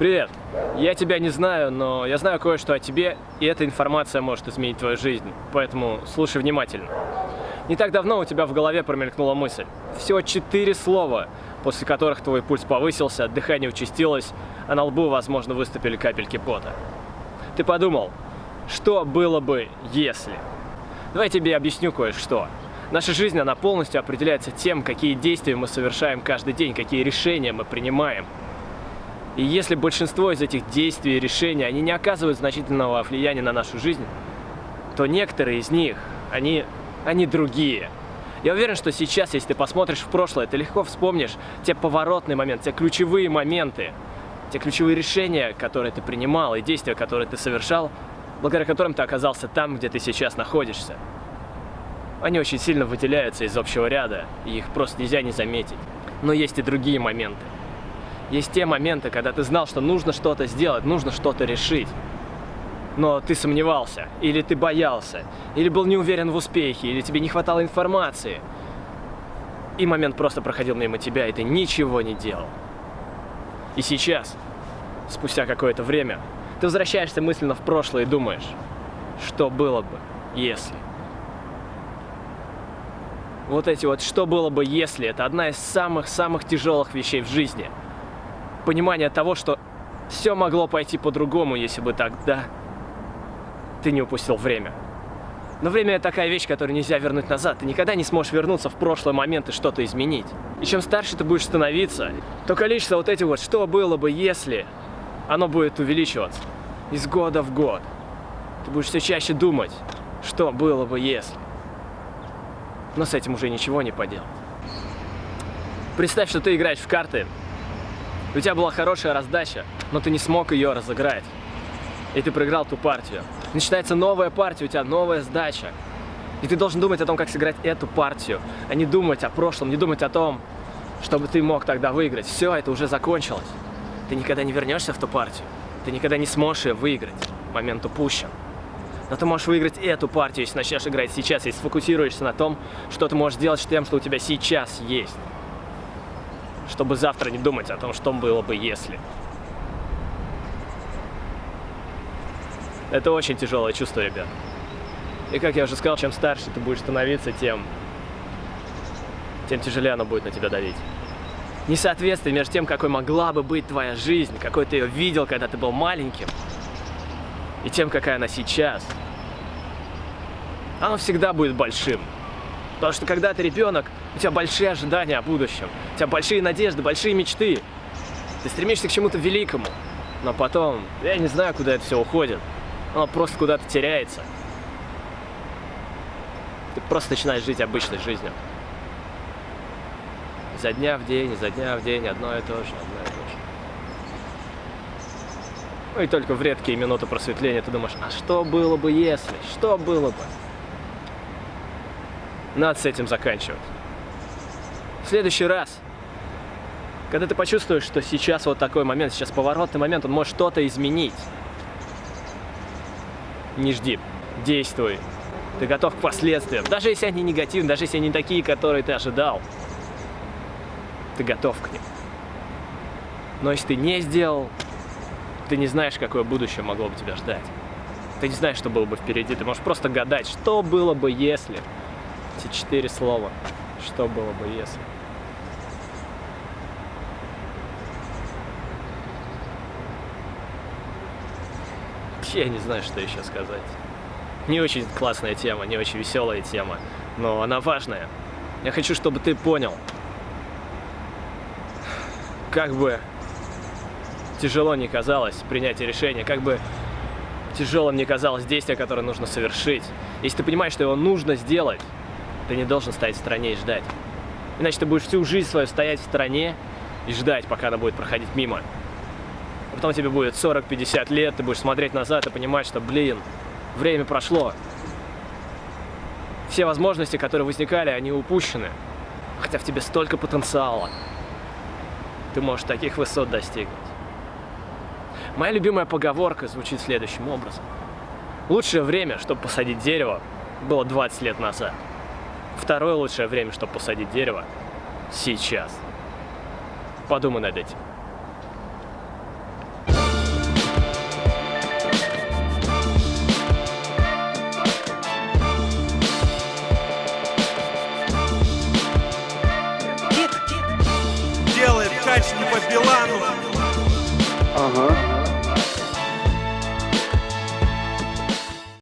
Привет. Я тебя не знаю, но я знаю кое-что о тебе, и эта информация может изменить твою жизнь. Поэтому слушай внимательно. Не так давно у тебя в голове промелькнула мысль. Всего четыре слова, после которых твой пульс повысился, дыхание участилось, а на лбу, возможно, выступили капельки пота. Ты подумал, что было бы, если? Давай я тебе объясню кое-что. Наша жизнь, она полностью определяется тем, какие действия мы совершаем каждый день, какие решения мы принимаем. И если большинство из этих действий и решений, они не оказывают значительного влияния на нашу жизнь, то некоторые из них, они, они другие. Я уверен, что сейчас, если ты посмотришь в прошлое, ты легко вспомнишь те поворотные моменты, те ключевые моменты, те ключевые решения, которые ты принимал, и действия, которые ты совершал, благодаря которым ты оказался там, где ты сейчас находишься. Они очень сильно выделяются из общего ряда, и их просто нельзя не заметить. Но есть и другие моменты. Есть те моменты, когда ты знал, что нужно что-то сделать, нужно что-то решить. Но ты сомневался, или ты боялся, или был не уверен в успехе, или тебе не хватало информации. И момент просто проходил мимо тебя, и ты ничего не делал. И сейчас, спустя какое-то время, ты возвращаешься мысленно в прошлое и думаешь, что было бы, если... Вот эти вот «что было бы, если» — это одна из самых-самых тяжелых вещей в жизни — понимание того, что все могло пойти по-другому, если бы тогда ты не упустил время. Но время это такая вещь, которую нельзя вернуть назад. Ты никогда не сможешь вернуться в прошлый момент и что-то изменить. И чем старше ты будешь становиться, то количество вот этих вот «что было бы, если» оно будет увеличиваться из года в год. Ты будешь все чаще думать, что было бы, если. Но с этим уже ничего не поделать. Представь, что ты играешь в карты, у тебя была хорошая раздача, но ты не смог ее разыграть. И ты проиграл ту партию. Начинается новая партия, у тебя новая сдача. И ты должен думать о том, как сыграть эту партию, а не думать о прошлом, не думать о том, чтобы ты мог тогда выиграть. Все, это уже закончилось. Ты никогда не вернешься в ту партию. Ты никогда не сможешь ее выиграть. Момент упущен. Но ты можешь выиграть эту партию, если начнешь играть сейчас, и сфокусируешься на том, что ты можешь сделать с тем, что у тебя сейчас есть чтобы завтра не думать о том, что было бы если. Это очень тяжелое чувство, ребят. И как я уже сказал, чем старше ты будешь становиться, тем, тем тяжелее оно будет на тебя давить. Несоответствие между тем, какой могла бы быть твоя жизнь, какой ты ее видел, когда ты был маленьким, и тем, какая она сейчас, оно всегда будет большим. Потому что когда ты ребенок, у тебя большие ожидания о будущем, у тебя большие надежды, большие мечты. Ты стремишься к чему-то великому. Но потом, я не знаю, куда это все уходит. Оно просто куда-то теряется. Ты просто начинаешь жить обычной жизнью. За дня в день, за дня в день, одно и то же, одно и то же. Ну и только в редкие минуты просветления ты думаешь, а что было бы если? Что было бы? Надо с этим заканчивать. В следующий раз, когда ты почувствуешь, что сейчас вот такой момент, сейчас поворотный момент, он может что-то изменить, не жди, действуй. Ты готов к последствиям. Даже если они негативные, даже если они такие, которые ты ожидал, ты готов к ним. Но если ты не сделал, ты не знаешь, какое будущее могло бы тебя ждать. Ты не знаешь, что было бы впереди. Ты можешь просто гадать, что было бы, если эти четыре слова. Что было бы, если? Я не знаю, что еще сказать. Не очень классная тема, не очень веселая тема, но она важная. Я хочу, чтобы ты понял, как бы тяжело не казалось принятие решения, как бы тяжелым не казалось действие, которое нужно совершить. Если ты понимаешь, что его нужно сделать, ты не должен стоять в стороне и ждать. Иначе ты будешь всю жизнь свою стоять в стороне и ждать, пока она будет проходить мимо. А потом тебе будет 40-50 лет, ты будешь смотреть назад и понимать, что, блин, время прошло. Все возможности, которые возникали, они упущены. Хотя в тебе столько потенциала. Ты можешь таких высот достигнуть. Моя любимая поговорка звучит следующим образом. Лучшее время, чтобы посадить дерево, было 20 лет назад. Второе лучшее время, чтобы посадить дерево – сейчас. Подумай над этим. Делает качественно по Билану. Ага.